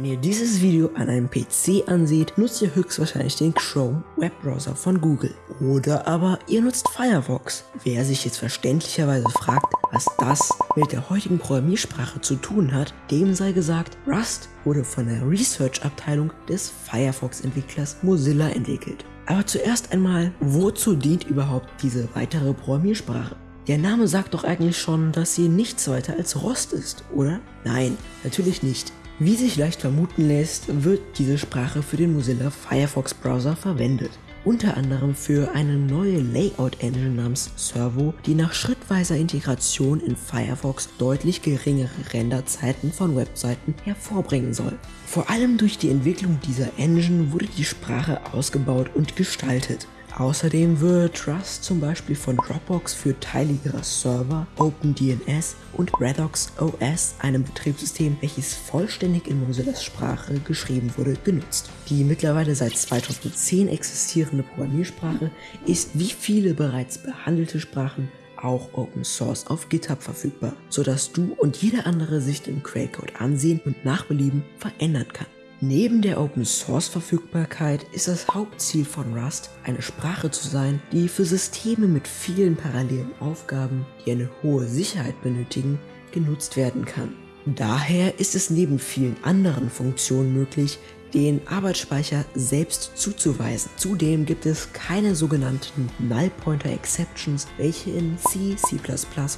Wenn ihr dieses Video an einem PC anseht, nutzt ihr höchstwahrscheinlich den Chrome Webbrowser von Google. Oder aber ihr nutzt Firefox. Wer sich jetzt verständlicherweise fragt, was das mit der heutigen Programmiersprache zu tun hat, dem sei gesagt, Rust wurde von der Research-Abteilung des Firefox-Entwicklers Mozilla entwickelt. Aber zuerst einmal, wozu dient überhaupt diese weitere Programmiersprache? Der Name sagt doch eigentlich schon, dass sie nichts weiter als Rost ist, oder? Nein, natürlich nicht. Wie sich leicht vermuten lässt, wird diese Sprache für den Mozilla Firefox Browser verwendet. Unter anderem für eine neue Layout-Engine namens Servo, die nach schrittweiser Integration in Firefox deutlich geringere Renderzeiten von Webseiten hervorbringen soll. Vor allem durch die Entwicklung dieser Engine wurde die Sprache ausgebaut und gestaltet. Außerdem wird Rust zum Beispiel von Dropbox für Teile ihrer Server, OpenDNS und Redox OS, einem Betriebssystem, welches vollständig in Mozillas Sprache geschrieben wurde, genutzt. Die mittlerweile seit 2010 existierende Programmiersprache ist wie viele bereits behandelte Sprachen auch Open Source auf GitHub verfügbar, sodass du und jeder andere sich den Quellcode ansehen und nach Belieben verändern kann. Neben der Open Source Verfügbarkeit ist das Hauptziel von Rust, eine Sprache zu sein, die für Systeme mit vielen parallelen Aufgaben, die eine hohe Sicherheit benötigen, genutzt werden kann. Daher ist es neben vielen anderen Funktionen möglich, den Arbeitsspeicher selbst zuzuweisen. Zudem gibt es keine sogenannten Null Pointer Exceptions, welche in C, C++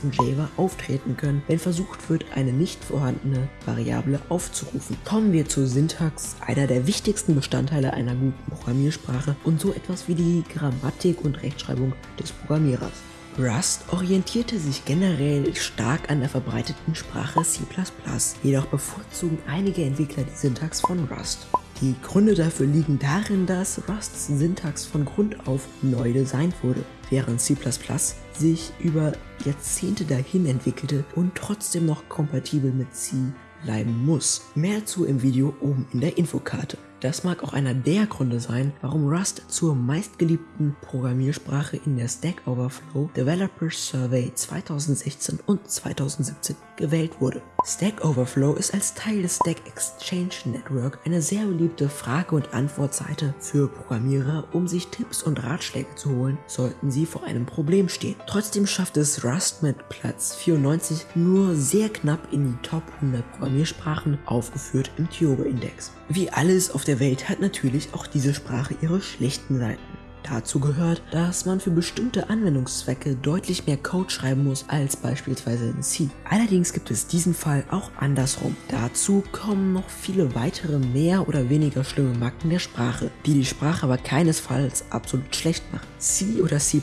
und Java auftreten können, wenn versucht wird, eine nicht vorhandene Variable aufzurufen. Kommen wir zur Syntax, einer der wichtigsten Bestandteile einer guten Programmiersprache und so etwas wie die Grammatik und Rechtschreibung des Programmierers. Rust orientierte sich generell stark an der verbreiteten Sprache C++, jedoch bevorzugen einige Entwickler die Syntax von Rust. Die Gründe dafür liegen darin, dass Rusts Syntax von Grund auf neu designt wurde, während C++ sich über Jahrzehnte dahin entwickelte und trotzdem noch kompatibel mit C bleiben muss. Mehr dazu im Video oben in der Infokarte. Das mag auch einer der Gründe sein, warum Rust zur meistgeliebten Programmiersprache in der Stack Overflow Developers Survey 2016 und 2017 gewählt wurde. Stack Overflow ist als Teil des Stack Exchange Network eine sehr beliebte Frage- und Antwortseite für Programmierer, um sich Tipps und Ratschläge zu holen, sollten sie vor einem Problem stehen. Trotzdem schafft es Rust mit Platz 94 nur sehr knapp in die Top 100 Programmiersprachen, aufgeführt im Tiobe-Index. Wie alles auf der der Welt hat natürlich auch diese Sprache ihre schlechten Seiten. Dazu gehört, dass man für bestimmte Anwendungszwecke deutlich mehr Code schreiben muss als beispielsweise in C. Allerdings gibt es diesen Fall auch andersrum. Dazu kommen noch viele weitere mehr oder weniger schlimme Macken der Sprache, die die Sprache aber keinesfalls absolut schlecht machen. C oder C++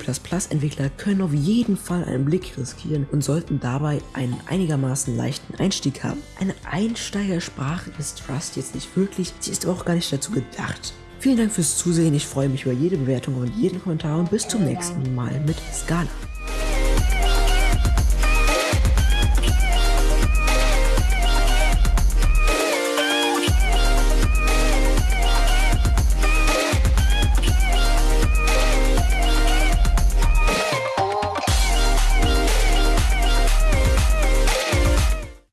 Entwickler können auf jeden Fall einen Blick riskieren und sollten dabei einen einigermaßen leichten Einstieg haben. Eine Einsteigersprache ist Rust jetzt nicht wirklich, sie ist aber auch gar nicht dazu gedacht. Vielen Dank fürs Zusehen, ich freue mich über jede Bewertung und jeden Kommentar und bis zum nächsten Mal mit Scala.